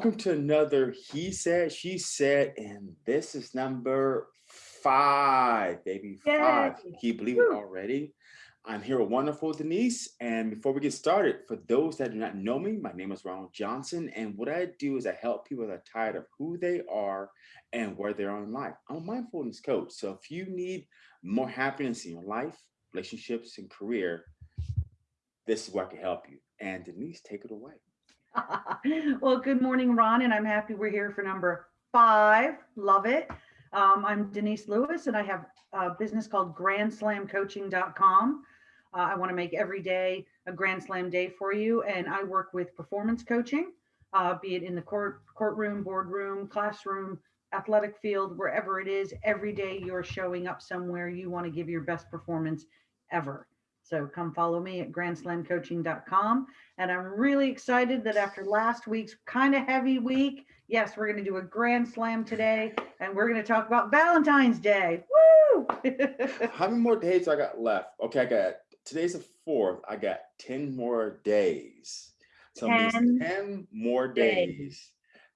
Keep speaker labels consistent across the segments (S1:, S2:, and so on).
S1: Welcome to another He Said, She Said, and this is number five, baby, five.
S2: Yay.
S1: Can you believe it already? I'm here with wonderful Denise, and before we get started, for those that do not know me, my name is Ronald Johnson, and what I do is I help people that are tired of who they are and where they are in life. I'm a mindfulness coach, so if you need more happiness in your life, relationships, and career, this is where I can help you. And Denise, take it away.
S2: well, good morning, Ron, and I'm happy we're here for number five. Love it. Um, I'm Denise Lewis, and I have a business called grandslamcoaching.com. Uh, I want to make every day a Grand Slam day for you, and I work with performance coaching, uh, be it in the court, courtroom, boardroom, classroom, athletic field, wherever it is. Every day you're showing up somewhere you want to give your best performance ever. So come follow me at grandslamcoaching.com. And I'm really excited that after last week's kind of heavy week, yes, we're going to do a grand slam today and we're going to talk about Valentine's Day. Woo!
S1: How many more days I got left? Okay, I got today's the fourth. I got 10 more days. So
S2: 10
S1: means 10 more
S2: days.
S1: days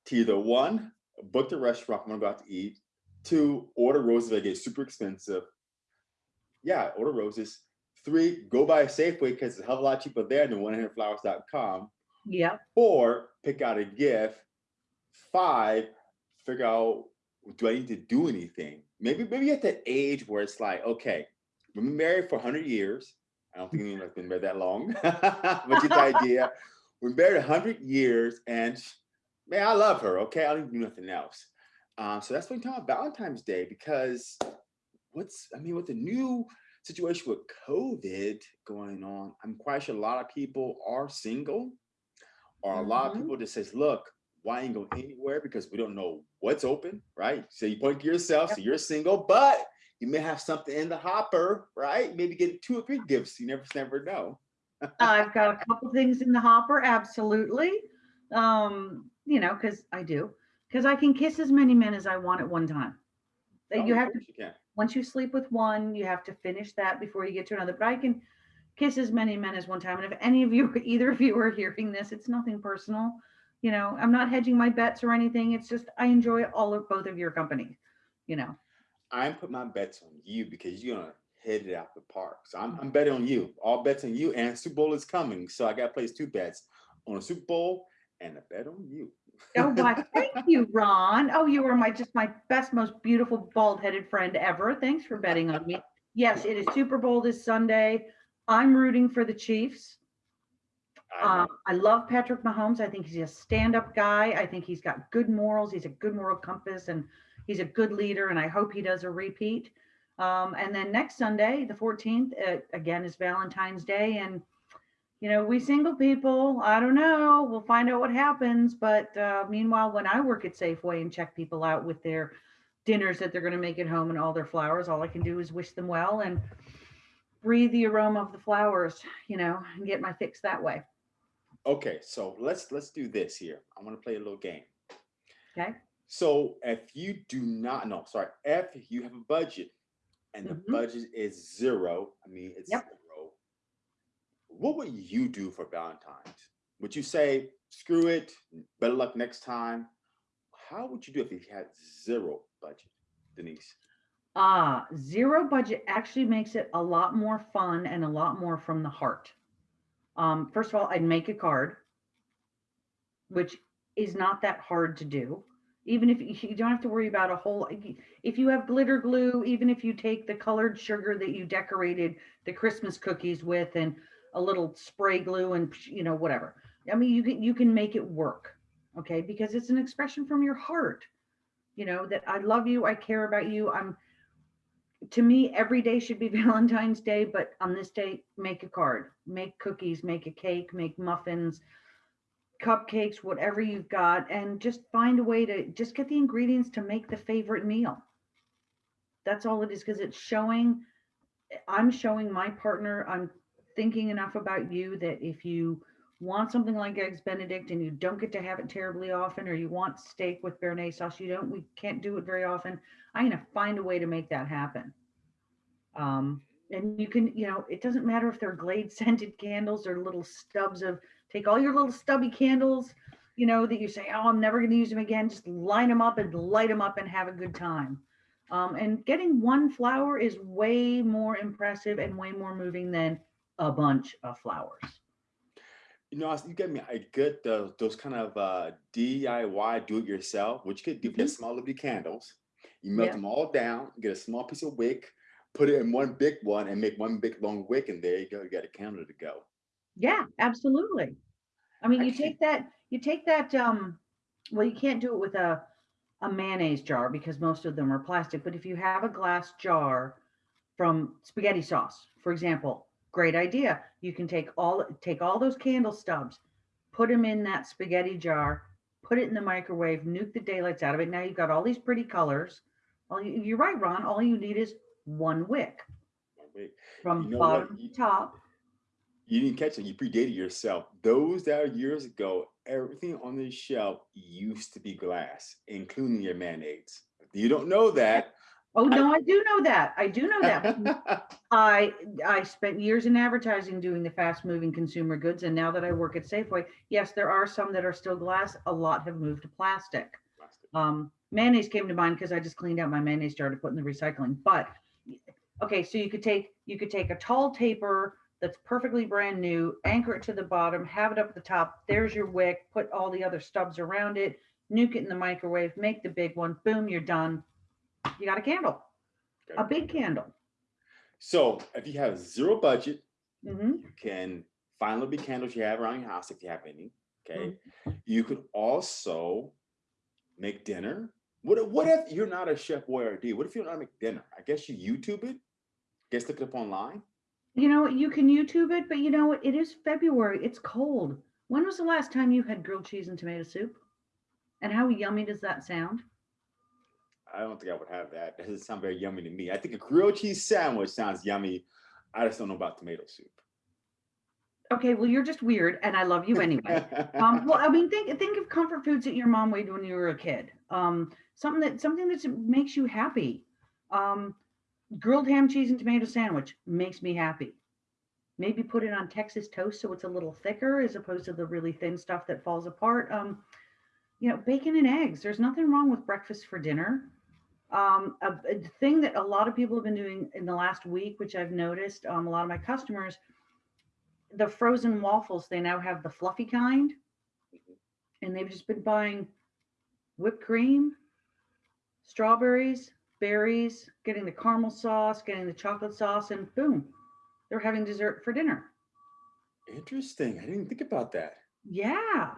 S1: to either one, book the restaurant I'm gonna go out to eat, two, order roses that get super expensive. Yeah, order roses. Three, go by a Safeway because it's a hell of a lot cheaper there than 100flowers.com.
S2: yep.
S1: Four, pick out a gift. Five, figure out do I need to do anything? Maybe maybe at that age where it's like, okay, we've been married for 100 years. I don't think anyone's been married that long, but you get the idea. We're married 100 years, and man, I love her. Okay, I don't do nothing else. Um, so that's what I'm talking about Valentine's Day because what's I mean, with the new situation with COVID going on, I'm quite sure a lot of people are single, or a lot of people just says, look, why ain't go anywhere because we don't know what's open, right? So you point to yourself, so you're single, but you may have something in the hopper, right? Maybe get two or three gifts. You never never know.
S2: I've got a couple things in the hopper, absolutely. Um, you know, because I do, because I can kiss as many men as I want at one time. Uh,
S1: Oh,
S2: You have to
S1: you can.
S2: Once you sleep with one, you have to finish that before you get to another. But I can kiss as many men as one time. And if any of you, either of you are hearing this, it's nothing personal. You know, I'm not hedging my bets or anything. It's just I enjoy all of both of your company. You know,
S1: I'm putting my bets on you because you're gonna hit it out the park. So I'm, I'm betting on you. All bets on you, and Super Bowl is coming. So I got to place two bets on a Super Bowl and a bet on you.
S2: Oh why? Thank you, Ron. Oh, you are my just my best, most beautiful bald-headed friend ever. Thanks for betting on me. Yes, it is Super Bowl this Sunday. I'm rooting for the Chiefs.
S1: I.
S2: Um, I love Patrick Mahomes. I think he's a stand-up guy. I think he's got good morals. He's a good moral compass, and he's a good leader. And I hope he does a repeat. Um, and then next Sunday, the 14th, uh, again is Valentine's Day, and you know we single people. I don't know. We'll find out what happens. But uh, meanwhile, when I work at Safeway and check people out with their dinners that they're going to make at home and all their flowers, all I can do is wish them well and breathe the aroma of the flowers. You know, and get my fix that way.
S1: Okay, so let's let's do this here. I want to play a little game.
S2: Okay.
S1: So if you do not know, sorry, if you have a budget and the
S2: Mhm.
S1: budget is zero, I mean it's
S2: Yep.
S1: What would you do for Valentine's? Would you say, screw it, better luck next time? How would you do if you had zero budget, Denise?
S2: Ah, zero budget actually makes it a lot more fun and a lot more from the heart. Um, first of all, I'd make a card, which is not that hard to do. Even if you don't have to worry about a whole, if you have glitter glue, even if you take the colored sugar that you decorated the Christmas cookies with and a little spray glue and you know whatever. I mean, you can you can make it work, okay? Because it's an expression from your heart. You know that I love you, I care about you. I'm to me, every day should be Valentine's Day, but on this day, make a card, make cookies, make a cake, make muffins, cupcakes, whatever you've got, and just find a way to just get the ingredients to make the favorite meal. That's all it is because it's showing, eh, I'm showing my partner, I'm thinking enough about you that if you want something like eggs benedict and you don't get to have it terribly often or you want steak with béarnaise sauce you don't we can't do it very often i'm going to find a way to make that happen um, and you can you know it doesn't matter if they're glade scented candles or little stubs of take all your little stubby candles you know, that you say, oh, I'm never going to use them again. Just line them up and light them up and have a good time. Um, and getting one flower is way more impressive and way more moving than a bunch of flowers.
S1: You know, you get me. I get the, those kind of uh, DIY do it yourself, which you could do
S2: Mhm.
S1: get small little candles. You melt
S2: Yeah.
S1: them all down, get a small piece of wick, put it in one big one, and make one big long wick, and there you go. You got a candle to go.
S2: Yeah, absolutely. I mean, you
S1: Actually-
S2: take that, you take that, um, well, you can't do it with a, a mayonnaise jar because most of them are plastic, but if you have a glass jar from spaghetti sauce, for example, great idea. You can take all, take all those candle stubs, put them in that spaghetti jar, put it in the microwave, nuke the daylights out of it. Now you've got all these pretty colors. All you, you're right, Ron. All you need is one wick
S1: One wick.
S2: from
S1: You know
S2: bottom
S1: You-
S2: to top.
S1: You didn't catch it. You predated yourself. Those that are years ago, everything on the shelf used to be glass, including your mayonnaise. You don't know that.
S2: Oh, no, I do know that. I do know that. I I spent years in advertising doing the fast moving consumer goods and now that I work at Safeway, yes, there are some that are still glass, a lot have moved to plastic. Um mayonnaise came to mind because I just cleaned out my mayonnaise jar to put in the recycling. But okay, so you could take you could take a tall taper that's perfectly brand new, anchor it to the bottom, have it up at the top. There's your wick, put all the other stubs around it, nuke it in the microwave, make the big one, boom, you're done. You got a candle, a big candle.
S1: So if you have zero budget,
S2: hmm
S1: you can find little big candles you have around your house if you have any. Okay.
S2: Mm-hmm.
S1: You could also make dinner. What, if- what if you're not a chef boyardee? What if you don't know how to make dinner? I guess you YouTube it. Guess look it up online.
S2: You know, you can YouTube it, but you know what? It is February. It's cold. When was the last time you had grilled cheese and tomato soup? And how yummy does that sound?
S1: I don't think I would have that. That doesn't sound very yummy to me. I think a grilled cheese sandwich sounds yummy. I just don't know about tomato soup.
S2: Okay, well, you're just weird, and I love you anyway. um, well, I mean, think think of comfort foods that your mom made when you were a kid. Um, something that something that makes you happy. Um, grilled ham, cheese, and tomato sandwich makes me happy. Maybe put it on Texas toast so it's a little thicker as opposed to the really thin stuff that falls apart. Um, you know, bacon and eggs. There's nothing wrong with breakfast for dinner. Um, a, a thing that a lot of people have been doing in the last week, which I've noticed, um, a lot of my customers, the frozen waffles, they now have the fluffy kind and they've just been buying whipped cream, strawberries, berries, getting the caramel sauce, getting the chocolate sauce, and boom, they're having dessert for dinner.
S1: Interesting. I didn't think about that.
S2: Yeah.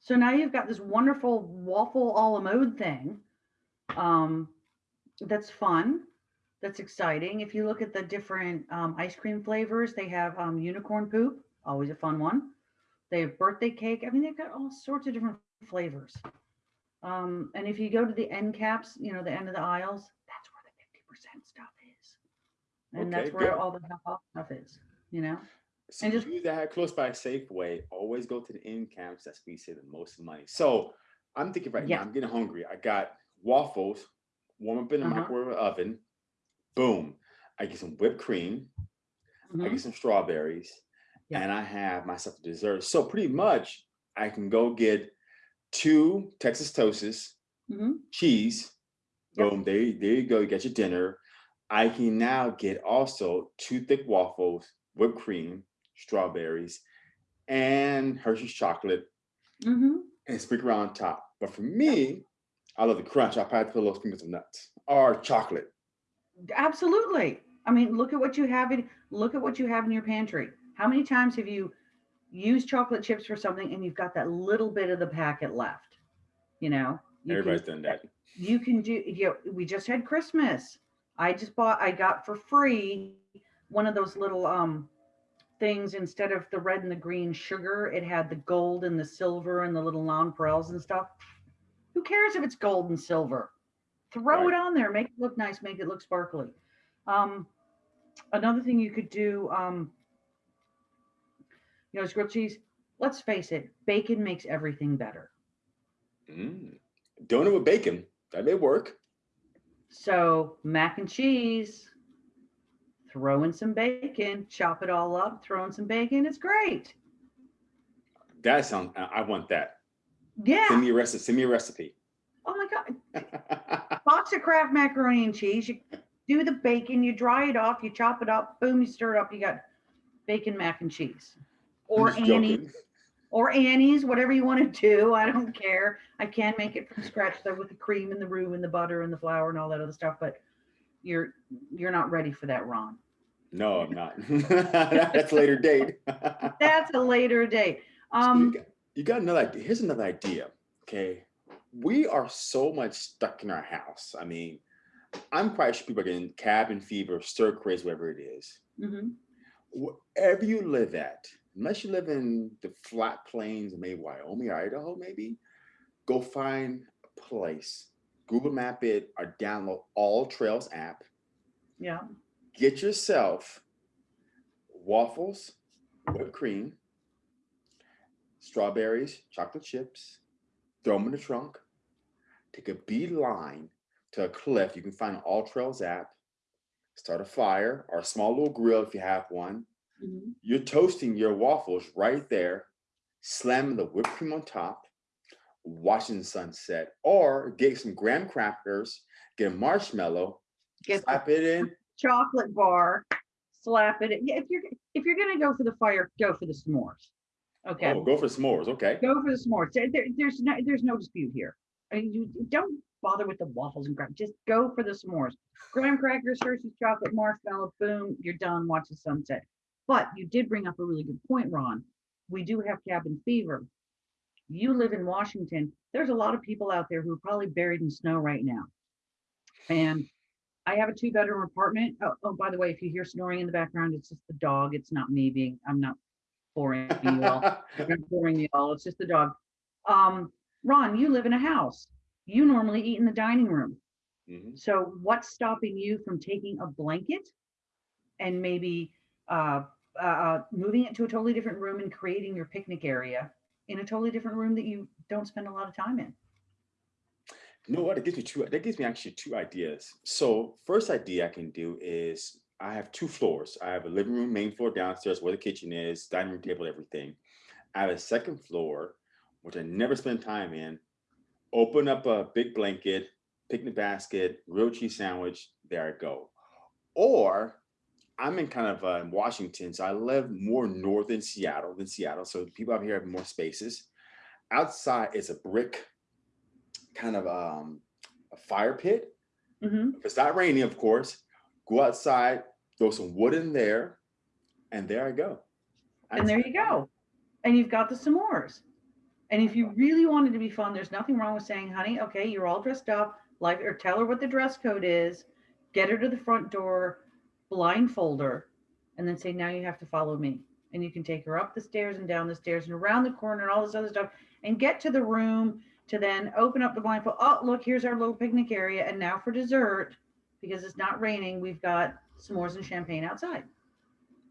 S2: So now you've got this wonderful waffle a la mode thing. Um, that's fun. That's exciting. If you look at the different um, ice cream flavors, they have um, unicorn poop, always a fun one. They have birthday cake. I mean, they've got all sorts of different flavors. Um, and if you go to the end caps, you know, the end of the aisles, that's where the 50% stuff is. And that's where
S1: good.
S2: all the half off stuff is, you know?
S1: So
S2: And just-
S1: you that close by Safeway, always go to the end caps. That's where you save the most money. So I'm thinking right
S2: Yeah.
S1: now, I'm getting hungry. I got waffles, warm up in the
S2: Uh-huh.
S1: microwave oven. Boom. I get some whipped cream. I
S2: Mhm.
S1: get some strawberries,
S2: Yeah.
S1: and I have myself a dessert. So pretty much, I can go get two Texas toasts,
S2: Mhm.
S1: cheese.
S2: Yep.
S1: Boom. There, there you go. You get your dinner. I can now get also two thick waffles, whipped cream, strawberries, and Hershey's chocolate,
S2: Mhm.
S1: and sprinkle on top. But for me, I love the crunch. I probably put a little sprinkles of nuts or chocolate.
S2: Absolutely. I mean, look at what you have in look at what you have in your pantry. How many times have you used chocolate chips for something and you've got that little bit of the packet left? You know, you
S1: Everybody's
S2: can,
S1: done that.
S2: you can do you know, we just had Christmas. I just bought I got for free one of those little um things instead of the red and the green sugar, it had the gold and the silver and the little nonpareils and stuff. Who cares if it's gold and silver? Throw
S1: Right.
S2: it on there, make it look nice, make it look sparkly. Um, another thing you could do, um, you know, is grilled cheese. Let's face it, bacon makes everything better.
S1: Mm. Donut with bacon. That may work.
S2: So mac and cheese, throw in some bacon, chop it all up, throw in some bacon. It's great.
S1: That sounds. I I want that.
S2: Yeah.
S1: Send me a recipe. Send me a recipe.
S2: Oh my God. Box of Kraft macaroni and cheese. You do the bacon, you dry it off, you chop it up, boom, you stir it up. You got bacon mac and cheese. Or
S1: I'm just
S2: Annie,
S1: joking.
S2: or Annie's, whatever you want to do. I don't care. I can make it from scratch though with the cream and the roux and the butter and the flour and all that other stuff, but you're you're not ready for that, Ron.
S1: No, I'm not. That's a later date.
S2: That's a later date. Um,
S1: you got another idea. Here's another idea. Okay. We are so much stuck in our house. I mean, I'm quite sure people are getting cabin fever, stir crazy, whatever it is.
S2: mhm.
S1: Wherever you live at, unless you live in the flat plains of maybe Wyoming or Idaho, maybe, go find a place, Google Map it or download All Trails app.
S2: yeah.
S1: Get yourself waffles, whipped cream, strawberries, chocolate chips, throw them in the trunk, take a beeline to a cliff. You can find an All Trails app, start a fire or a small little grill if you have one.
S2: mhm.
S1: You're toasting your waffles right there, slamming the whipped cream on top, watching the sunset, or get some graham crackers, get a marshmallow,
S2: Get
S1: slap it in.
S2: chocolate bar, slap it. in. If you're if you're gonna go for the fire, go for the s'mores. Okay.
S1: Oh, go for s'mores. Okay.
S2: Go for the s'mores. There, there- there's no there's no dispute here. I mean, you don't bother with the waffles and graham. Just go for the s'mores. Graham crackers, Hershey's chocolate, marshmallow, boom, you're done. Watch the sunset. But you did bring up a really good point, Ron. We do have cabin fever. You live in Washington. There's a lot of people out there who are probably buried in snow right now. And I have a two bedroom apartment. Oh, oh, by the way, if you hear snoring in the background, it's just the dog. It's not me being, I'm not boring you all. I'm not boring you all. It's just the dog. Um, Ron, you live in a house. You normally eat in the dining room.
S1: Mhm.
S2: So what's stopping you from taking a blanket and maybe uh, uh, uh, moving it to a totally different room and creating your picnic area in a totally different room that you don't spend a lot of time in?
S1: You know what? It gives me two. That gives me actually two ideas. So first idea I can do is I have two floors. I have a living room, main floor downstairs where the kitchen is, dining room table, everything. I have a second floor, which I never spend time in. Open up a big blanket, picnic basket, grilled cheese sandwich. There I go. Or I'm in kind of uh, Washington, so I live more north in Seattle than Seattle. So people out here have more spaces. Outside is a brick kind of um, a fire pit.
S2: hmm
S1: If it's not raining, of course, go outside, throw some wood in there, and there I go.
S2: And there you go. And you've got the s'mores. And if you really wanted to be fun, there's nothing wrong with saying, honey, okay, you're all dressed up, like, or tell her what the dress code is, get her to the front door, blindfold her, and then say, now you have to follow me. And you can take her up the stairs and down the stairs and around the corner and all this other stuff and get to the room to then open up the blindfold. Oh, look, here's our little picnic area. And now for dessert, because it's not raining, we've got s'mores and champagne outside.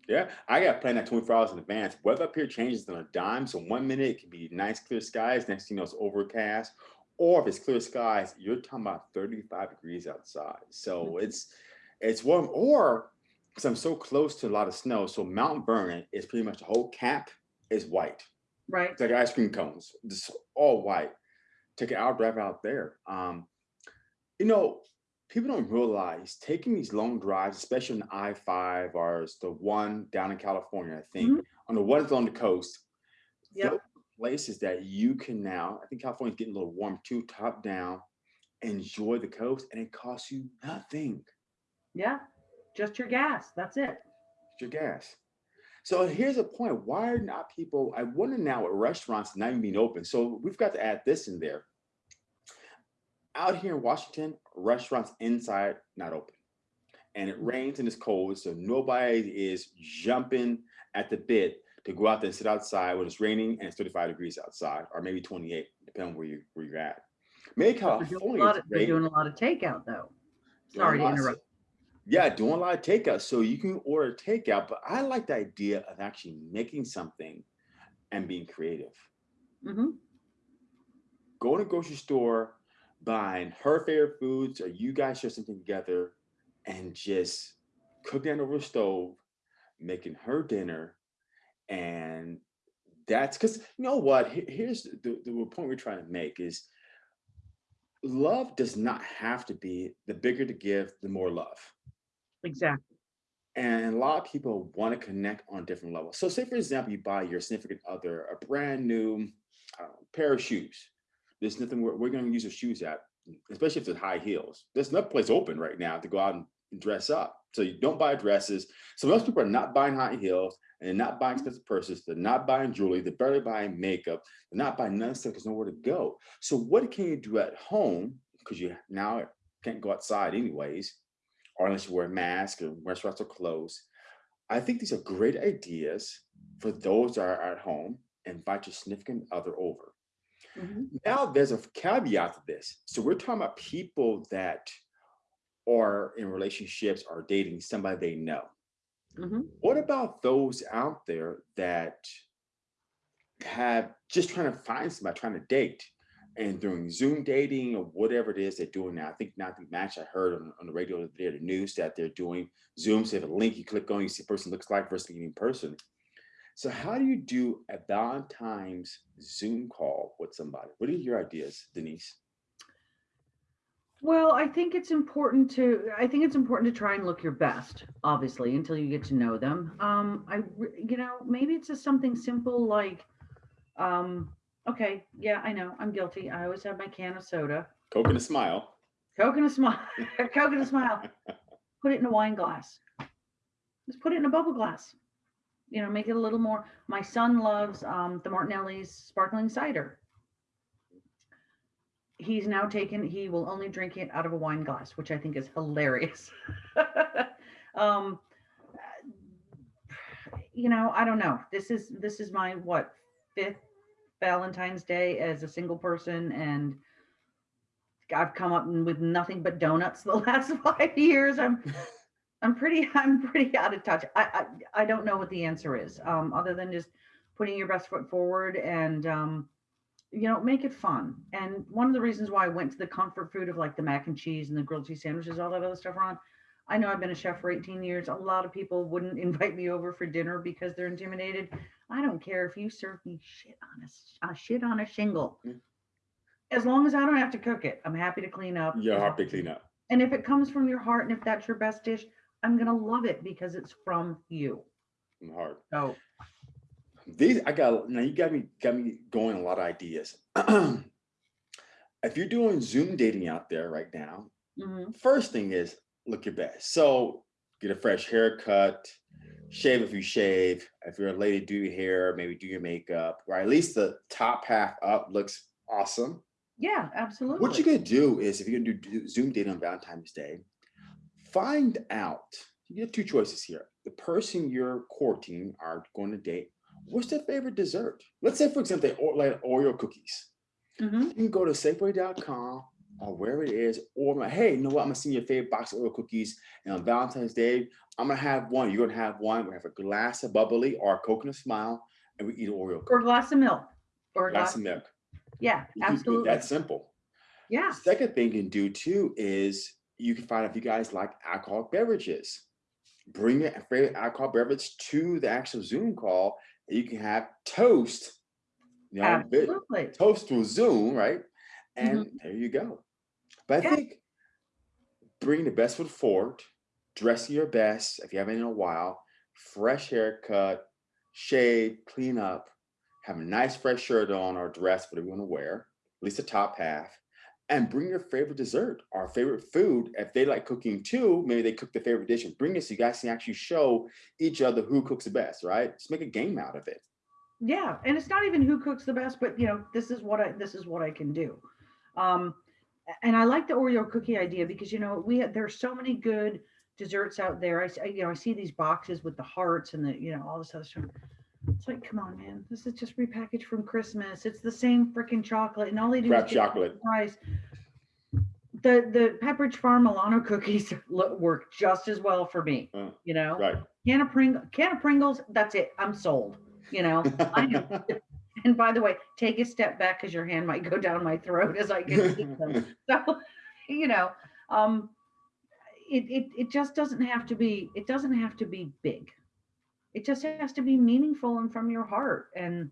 S1: Yeah, I got planned that 24 hours in advance. Weather up here changes on a dime. So one minute it can be nice clear skies, next thing you know it's overcast. Or if it's clear skies, you're talking about 35 degrees outside. So it's it's warm. Or because I'm so close to a lot of snow, so Mount Vernon is pretty much the whole cap is white.
S2: Right?
S1: It's like ice cream cones, just all white. Take an hour drive out there. Um, you know, people don't realize taking these long drives, especially on I five or the one down in California, I think,
S2: Mhm.
S1: on the ones on the coast.
S2: Yep.
S1: those Places that you can now, I think California's getting a little warm too, top down, enjoy the coast, and it costs you nothing.
S2: Yeah. Just your gas. That's it.
S1: It's your gas. So here's a point. Why are not people? I wonder now at restaurants not even being open. So we've got to add this in there. Out here in Washington, restaurants inside not open. And it rains and it's cold. So nobody is jumping at the bit to go out there and sit outside when it's raining and it's 35 degrees outside, or maybe 28, depending on where you where you're at. Maybe
S2: We're doing
S1: California
S2: lot
S1: is
S2: of, we're doing a lot of takeout though. Sorry to
S1: of-
S2: interrupt.
S1: Yeah, doing a lot of takeout. So you can order takeout, but I like the idea of actually making something and being creative.
S2: Mm -hmm.
S1: Go to grocery store, buying her favorite foods, or you guys share something together and just cooking it over the stove, making her dinner and That's because you know what? Here's the, the point we're trying to make is love does not have to be the bigger the gift, the more love.
S2: Exactly.
S1: And a lot of people want to connect on different levels. So, say for example, you buy your significant other a brand new know, pair of shoes. There's nothing we're, we're going to use your shoes at, especially if it's high heels. There's no place open right now to go out and dress up. So you don't buy dresses. So most people are not buying high heels and they're not buying expensive purses. They're not buying jewelry. They're barely buying makeup. They're not buying none of stuff because nowhere to go. So what can you do at home? Because you now can't go outside anyways, or unless you wear a mask or restaurants are closed. I think these are great ideas for those that are at home. And invite your significant other over.
S2: Mhm.
S1: Now there's a caveat to this. So we're talking about people that are in relationships or dating somebody they know.
S2: Mhm.
S1: What about those out there that have just trying to find somebody, trying to date and doing Zoom dating or whatever it is they're doing now? I think now the match I heard on, on the radio the other day, the news that they're doing Zoom. So have a link you click on, you see a person looks like versus in person. So how do you do a Valentine's Zoom call with somebody? What are your ideas, Denise?
S2: Well, I think it's important to, I think it's important to try and look your best, obviously, until you get to know them. Um, I, you know, maybe it's just something simple like, um, okay, yeah, I know, I'm guilty. I always have my can of soda,
S1: Coke and a smile.
S2: Coke and a smile, Coke and a smile. Put it in a wine glass. Just put it in a bubble glass. You know, make it a little more. My son loves um, the Martinelli's sparkling cider. He's now taken. He will only drink it out of a wine glass, which I think is hilarious. um, you know, I don't know. This is this is my what fifth Valentine's Day as a single person, and I've come up with nothing but donuts the last five years. I'm I'm pretty I'm pretty out of touch. I I, I don't know what the answer is, um, other than just putting your best foot forward and um, you know make it fun. And one of the reasons why I went to the comfort food of like the mac and cheese and the grilled cheese sandwiches, all that other stuff, Ron. I know I've been a chef for 18 years. A lot of people wouldn't invite me over for dinner because they're intimidated. I don't care if you serve me shit on a shit on a shingle. As long as I don't have to cook it, I'm happy to clean up.
S1: Your
S2: as
S1: heart to clean up.
S2: and if it comes from your heart and if that's your best dish, I'm gonna love it because it's from you.
S1: From heart.
S2: So
S1: These I got now you got me got me going a lot of ideas. if you're doing Zoom dating out there right now,
S2: mhm,
S1: first thing is look your best. So get a fresh haircut, shave if you shave. If you're a lady, do your hair, maybe do your makeup, or at least the top half up looks awesome.
S2: yeah, absolutely.
S1: What you're gonna do is if you're gonna do Zoom dating on Valentine's Day, find out. You get two choices here. The person you're courting are going to date. What's their favorite dessert? Let's say, for example, they or- like Oreo cookies.
S2: Mhm,
S1: You can go to Safeway.com or wherever it is, or like, hey, you know what? I'm gonna send you your favorite box of Oreo cookies, and on Valentine's Day, I'm gonna have one. You're gonna have one. We have a glass of bubbly or a Coke and a smile, and we eat Oreo
S2: Or a glass of milk. Or a
S1: glass
S2: glass.
S1: of milk.
S2: Yeah,
S1: You can do it
S2: absolutely.
S1: That simple.
S2: Yeah.
S1: Second thing you can do too is you can find out if you guys like alcoholic beverages. Bring your favorite alcohol beverage to the actual Zoom call. And you can have toast. You know,
S2: Absolutely.
S1: toast through Zoom, right? And mm-hmm. there you go. But I.
S2: Yeah.
S1: think bring the best foot forward, dress your best if you haven't in a while, fresh haircut, shave, clean up, have a nice fresh shirt on or dress, whatever you want to wear, at least the top half, and bring your favorite dessert or favorite food. If they like cooking too, maybe they cook their favorite dish and bring it so you guys can actually show each other who cooks the best, right? Just make a game out of it.
S2: Yeah, and it's not even who cooks the best, but you know, this is what I this is what I can do. Um, and I like the Oreo cookie idea because you know we there's so many good desserts out there. I you know I see these boxes with the hearts and the you know all this other stuff. It's like, come on, man, this is just repackaged from Christmas. It's the same freaking chocolate, and all they do
S1: Wrap
S2: is get
S1: chocolate.
S2: price. The the Pepperidge Farm Milano cookies look, work just as well for me.
S1: Uh,
S2: You know,
S1: Right.
S2: can of Pring can of Pringles. That's it. I'm sold. You know, I am and by the way, take a step back because your hand might go down my throat as I get them. So, you know, um, it, it it just doesn't have to be. It doesn't have to be big. It just has to be meaningful and from your heart. And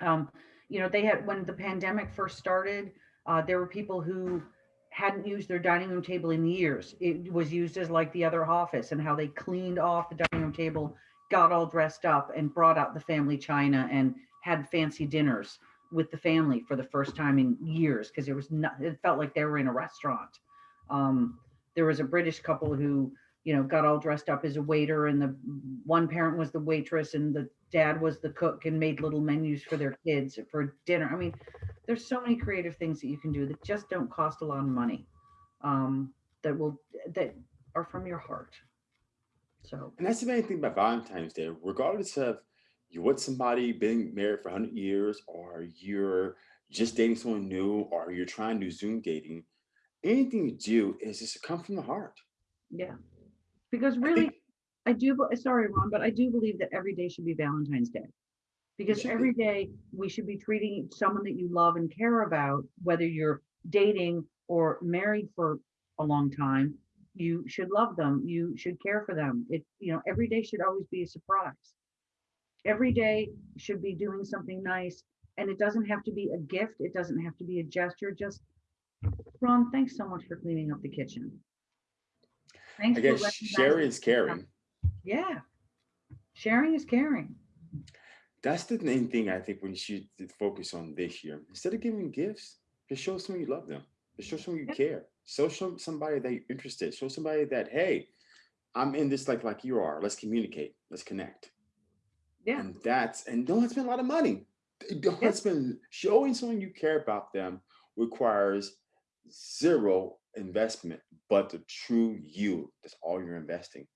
S2: Um, you know, they had, when the pandemic first started, uh, there were people who hadn't used their dining room table in years. It was used as like the other office and how they cleaned off the dining room table, got all dressed up and brought out the family china and had fancy dinners with the family for the first time in years because it was not, it felt like they were in a restaurant. Um, there was a British couple who, you know, got all dressed up as a waiter and the one parent was the waitress and the dad was the cook and made little menus for their kids for dinner. I mean, there's so many creative things that you can do that just don't cost a lot of money. Um, that will that are from your heart. So
S1: And that's the main thing about Valentine's Day, regardless of you with somebody been married for 100 years, or you're just dating someone new, or you're trying to do Zoom dating, anything you do is just come from the heart.
S2: yeah, because
S1: I
S2: really, I do. Sorry, Ron, but I do believe that every day should be Valentine's Day. Because every day we should be treating someone that you love and care about, whether you're dating or married for a long time, you should love them. You should care for them. It, you know, every day should always be a surprise. Every day should be doing something nice. And it doesn't have to be a gift. It doesn't have to be a gesture. Just, Ron, thanks so much for cleaning up the kitchen. Thanks
S1: I guess sharing is
S2: that we have-
S1: caring.
S2: Yeah. Sharing is caring.
S1: That's the main thing I think we should focus on this year. Instead of giving gifts, just show someone you love them. Just show someone you
S2: Yeah.
S1: care. Show some somebody that you're interested. Show somebody that, hey, I'm in this like like you are. Let's communicate. Let's connect.
S2: Yeah.
S1: And that's and don't spend a lot of money. Don't
S2: Yeah.
S1: spend showing someone you care about them requires zero investment, but the true you. That's all you're investing.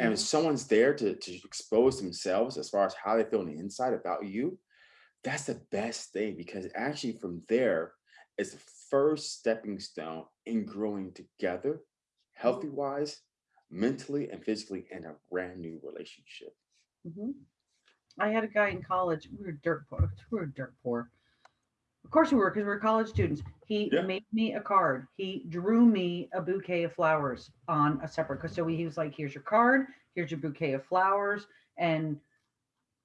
S1: And
S2: Mhm.
S1: if someone's there to, to expose themselves as far as how they feel on the inside about you, that's the best thing because actually from there is the first stepping stone in growing together, healthy wise, mentally and physically in a brand new relationship.
S2: Mhm. I had a guy in college. We were dirt poor. We were dirt poor. Of course we were, because we were college students. He
S1: Yeah.
S2: made me a card. He drew me a bouquet of flowers on a separate. Cause so he was like, "Here's your card. Here's your bouquet of flowers." And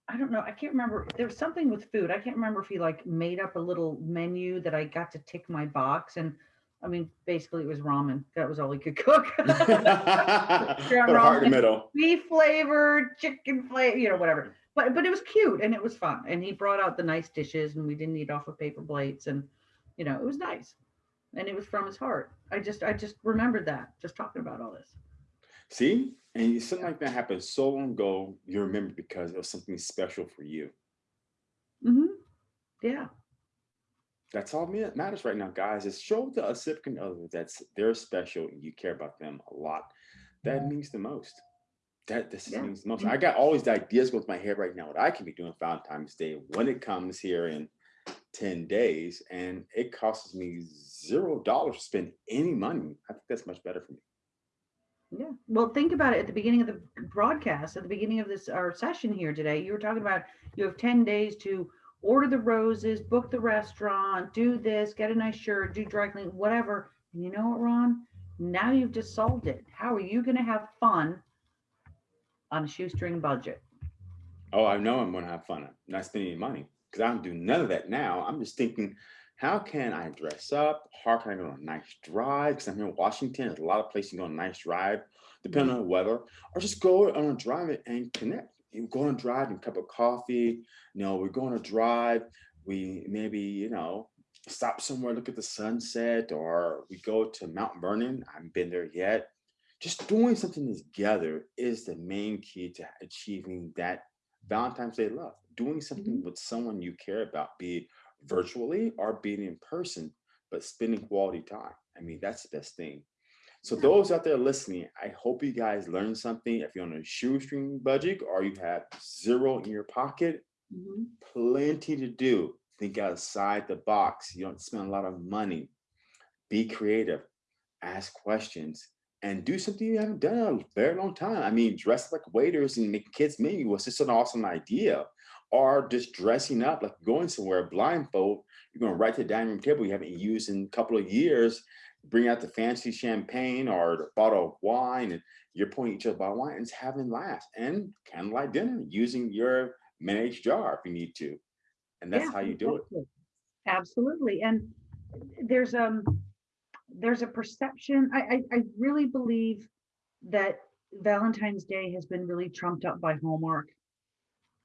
S2: I don't know. I can't remember. There was something with food. I can't remember if he like made up a little menu that I got to tick my box. And I mean, basically, it was ramen. That was all he could cook.
S1: A heart in the middle.
S2: beef flavored, chicken flavor, you know, whatever. But but it was cute and it was fun. And he brought out the nice dishes and we didn't eat off of paper plates and you know, it was nice. And it was from his heart. I just I just remembered that just talking about all this.
S1: See? And something like that happened so long ago, you remember because it was something special for you.
S2: Mm-hmm. Yeah.
S1: That's all that matters right now, guys. Is show the significant other that's they're special and you care about them a lot. That means the most. That this
S2: Yeah.
S1: means the most. I got mm-hmm. all these ideas through my head right now. What I can be doing Valentine's Day when it comes here in 10 days, and it costs me zero dollars to spend any money. I think that's much better for me.
S2: Yeah. Well, think about it at the beginning of the broadcast, at the beginning of this our session here today. You were talking about you have 10 days to order the roses, book the restaurant, do this, get a nice shirt, do dry cleaning, whatever. And you know what, Ron? Now you've just solved it. How are you going to have fun on a shoestring budget?
S1: Oh, I know I'm gonna have fun. I'm not spending any money because I don't do none of that now. I'm just thinking, how can I dress up? How can I go on a nice drive? Because I'm here in Washington. There's a lot of places you can go on a nice drive, depending on the weather, or just go on a drive and connect. You go on a drive and a cup of coffee. You know, we're going to drive. We maybe, you know, stop somewhere, look at the sunset, or we go to Mount Vernon. I haven't been there yet. Just doing something together is the main key to achieving that Valentine's Day love, doing something with someone you care about, be it virtually or being in person, but spending quality time. I mean, that's the best thing. So
S2: Yeah.
S1: those out there listening, I hope you guys learned something. If you're on a shoestring budget or you have zero in your pocket,
S2: Mhm.
S1: plenty to do. Think outside the box. You don't spend a lot of money. Be creative. Ask questions and do something you haven't done in a very long time. I mean, dress like waiters and make kids menu was just an awesome idea. Or just dressing up like going somewhere blindfold. You're going right to the dining room table you haven't used in a couple of years. Bring out the fancy champagne or the bottle of wine, and you're pouring each other of wine and having laughs and candlelight dinner using your managed jar if you need to. and that's
S2: Yeah,
S1: how you do it.
S2: Absolutely. And there's um there's a perception. I, I I really believe that Valentine's Day has been really trumped up by Hallmark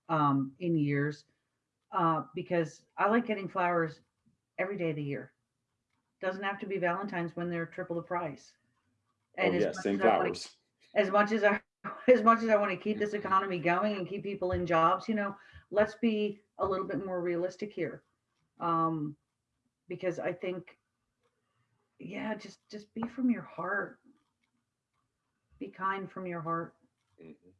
S2: um in years. Uh because I like getting flowers every day of the year. Doesn't have to be Valentine's when they're triple the price.
S1: Oh
S2: And as
S1: yeah, same
S2: as I wanna-
S1: flowers.
S2: as much as I as much as I want to keep this economy going and keep people in jobs, you know, let's be a little bit more realistic here. Um, because I think, yeah, just just be from your heart. Be kind from your heart.
S1: Mhm.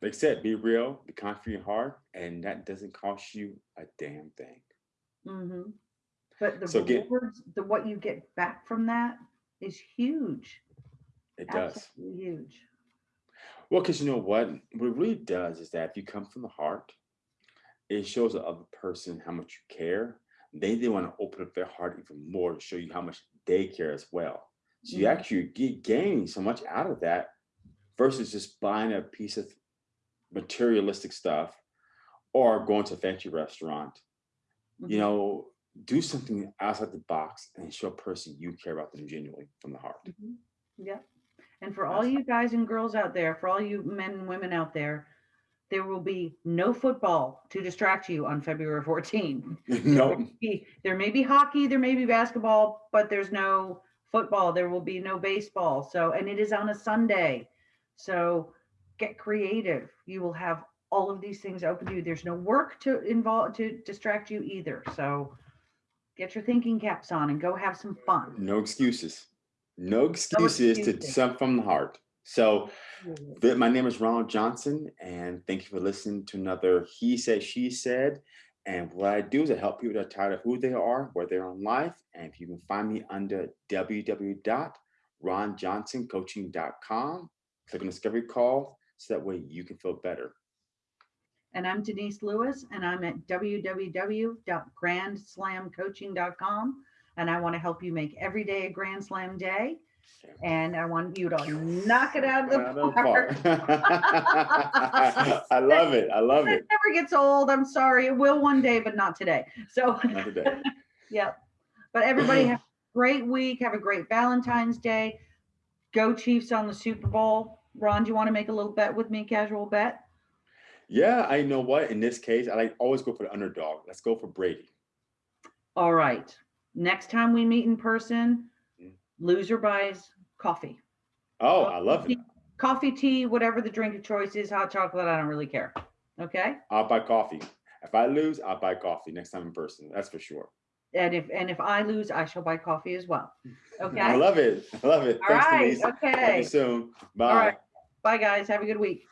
S1: Like I said, be real, be kind from your heart, and that doesn't cost you a damn thing.
S2: Mm-hmm. But the
S1: So get-
S2: rewards, the what you get back from that is huge.
S1: It does.
S2: Huge.
S1: Well, because you know what? What it really does is that if you come from the heart, it shows the other person how much you care. They they want to open up their heart even more to show you how much they care as well. So you
S2: Mhm.
S1: actually get gain so much out of that versus just buying a piece of materialistic stuff or going to a fancy restaurant. You
S2: Mhm.
S1: know, do something outside the box and show a person you care about them genuinely from the heart.
S2: Mhm. Yep. And for all you guys and girls out there, for all you men and women out there, there will be no football to distract you on February 14.
S1: no,
S2: Be- There may be hockey, there may be basketball, but there's no football. There will be no baseball. So, and it is on a Sunday. So get creative. You will have all of these things open to you. There's no work to involve to distract you either. So get your thinking caps on and go have some fun.
S1: no excuses. No excuses to
S2: excuses.
S1: something from the heart. So mm-hmm. th- my name is Ronald Johnson, and thank you for listening to another He Said, She Said. And what I do is I help people that are tired of who they are, where they're in life. And if you can find me under www.ronjohnsoncoaching.com, click on Discovery Call so that way you can feel better.
S2: And I'm Denise Lewis, and I'm at www.grandslamcoaching.com. And I want to help you make every day a Grand Slam day. And I want you to knock it out of
S1: Out
S2: the
S1: of
S2: park.
S1: park. I love it. I love
S2: It
S1: it.
S2: never gets old. I'm sorry. It will one day, but not today. So,
S1: Not today.
S2: yeah. But everybody have a great week. Have a great Valentine's Day. Go Chiefs on the Super Bowl. Ron, do you want to make a little bet with me? Casual bet?
S1: Yeah, I know what. In this case, I like always go for the underdog. Let's go for Brady.
S2: All right. Next time we meet in person. Loser buys coffee.
S1: Oh, I love it.
S2: Coffee, tea, whatever the drink of choice is, hot chocolate, I don't really care. Okay?
S1: I'll buy coffee. If I lose, I'll buy coffee next time in person. That's for sure.
S2: And if and if I lose, I shall buy coffee as well. Okay?
S1: I love it. I love it.
S2: All
S1: Thanks,
S2: right.
S1: Denise.
S2: Okay.
S1: you soon. Bye.
S2: All right. Bye guys. Have a good week.